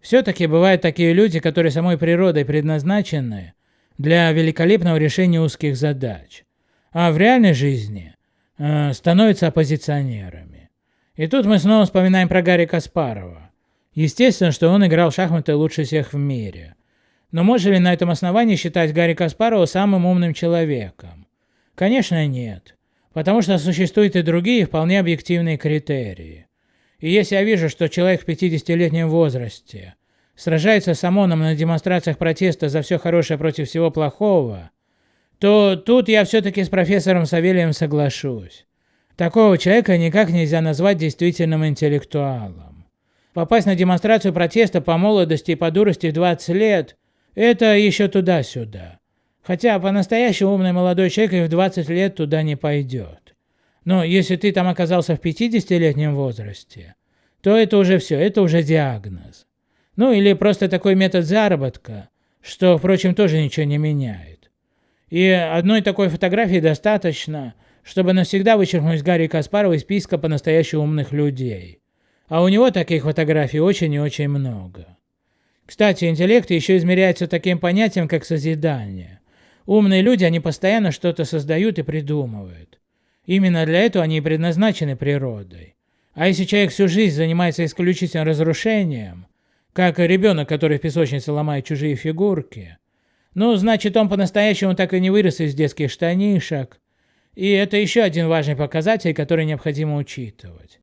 Все-таки бывают такие люди, которые самой природой предназначены для великолепного решения узких задач, а в реальной жизни э, становятся оппозиционерами. И тут мы снова вспоминаем про Гарри Каспарова. Естественно, что он играл в шахматы лучше всех в мире. Но можно ли на этом основании считать Гарри Каспарова самым умным человеком? Конечно нет, потому что существуют и другие вполне объективные критерии. И если я вижу, что человек в 50-летнем возрасте сражается с ОМОНом на демонстрациях протеста за все хорошее против всего плохого, то тут я все-таки с профессором Савельевым соглашусь. Такого человека никак нельзя назвать действительным интеллектуалом. Попасть на демонстрацию протеста по молодости и по дурости в 20 лет – это еще туда-сюда. Хотя по-настоящему умный молодой человек и в 20 лет туда не пойдет. Но если ты там оказался в 50-летнем возрасте, то это уже все, это уже диагноз. Ну или просто такой метод заработка, что, впрочем, тоже ничего не меняет. И одной такой фотографии достаточно, чтобы навсегда вычеркнуть Гарри Каспарова из списка по-настоящему умных людей. А у него таких фотографий очень и очень много. Кстати, интеллект еще измеряется таким понятием, как созидание. Умные люди, они постоянно что-то создают и придумывают. Именно для этого они и предназначены природой. А если человек всю жизнь занимается исключительно разрушением, как ребенок, который в песочнице ломает чужие фигурки, ну, значит, он по-настоящему так и не вырос из детских штанишек. И это еще один важный показатель, который необходимо учитывать.